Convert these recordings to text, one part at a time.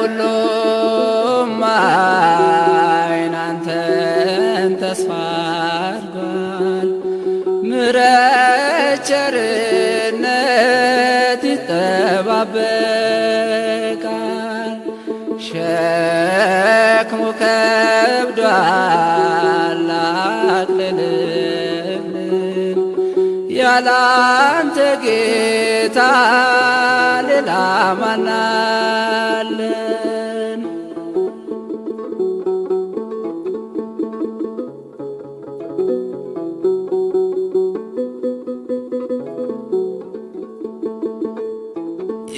ሁሉም አይን አንተን ተስፋ አድርጓል። ምሕረት ቸርነት ይጠባበቃል። ሸክሙ ከብዷል ያላንተ ጌታ ሌላ ማናለን?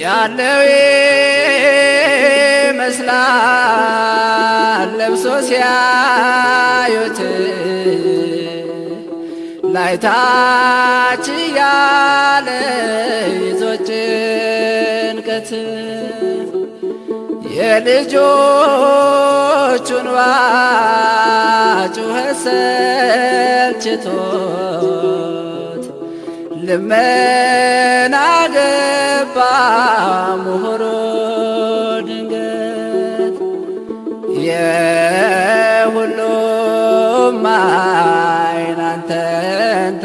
ያለው ይመስላል ለብሶ ሲያዩት ላይታች ያለ ይዞ ጭንቀት የልጆቹን ጩኸት ሰልችቶት ልመና ገባ ምሁሮ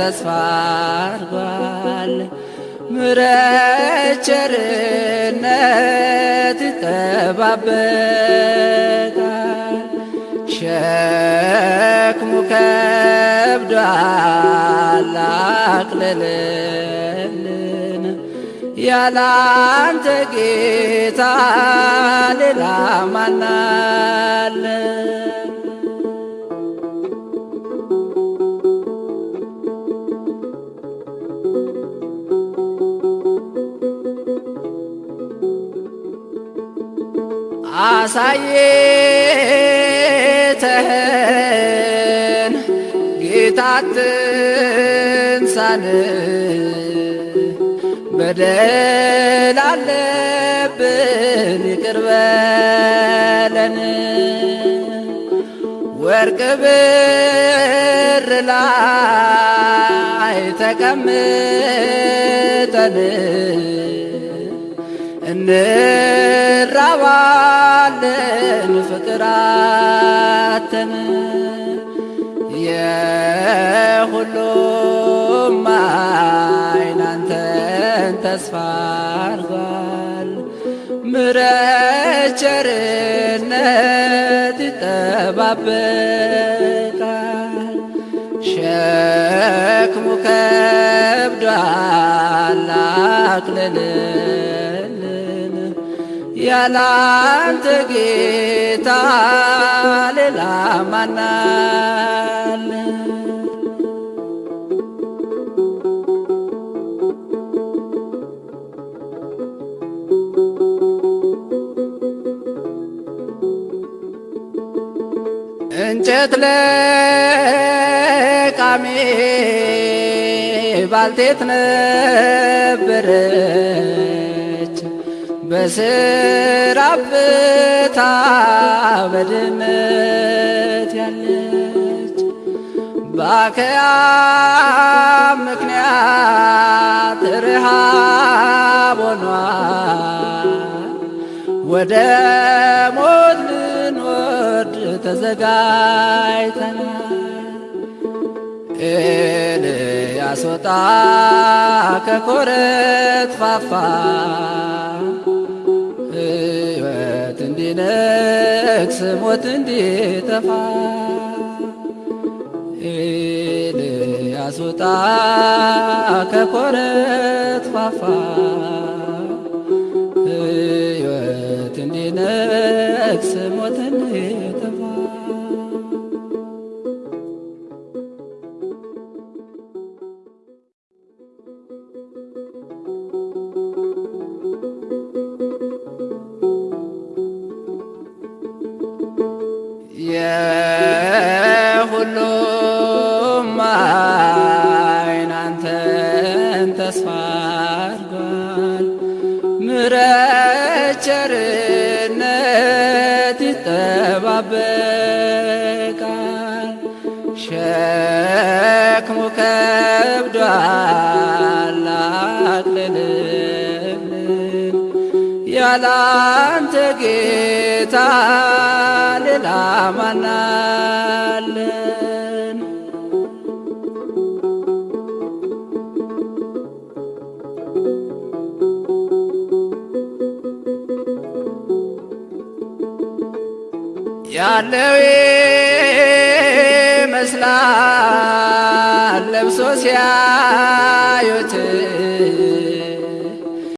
ተስፋ አድርጓል። ምሕረት ቸርነት ይጠባበቃል። ሸክሙ ከብዷል አቅልልልን ያላንተ ጌታ ሌላ ማናለን? አሳየተህን ጌታ ትንሳን በደል አለብን ይቅር በለን። ወርቅ ብር ላይ ተቀምጠን እንራባለን ፍቅር አተን የሁሉም ዓይን አንተን ተስፋ አድርጓል። ምሕረት ቸርነት ይጠባበቃል። ሸክሙ ከብዷል አቅልልልን ያላንተ ጌታ ሌላ ማናለን? እንጨት ለቃሚ ባልቴት ነበረች በስራ ብታ በድህነት ያለች በአከያ ምክንያት ርሃብ ሆኗል ወደ ሞት ልንወርድ ተዘጋጅተናል። ኤልያስ ወጣ ከኮረት ፋፋ እንዲነግስ ሞት እንዲጠፋ ኤልያስ ወጣ ከኮረት ፋፋ ሕይወት እንዲነግስ ሞት እንዲጠፋ ይጠባበቃል። ሸክሙ ከብዷል አቅልልልን ያላንተ ጌታ ሌላ ማናለን? ያለው ይመስላል። ለብሶ ሲያዩት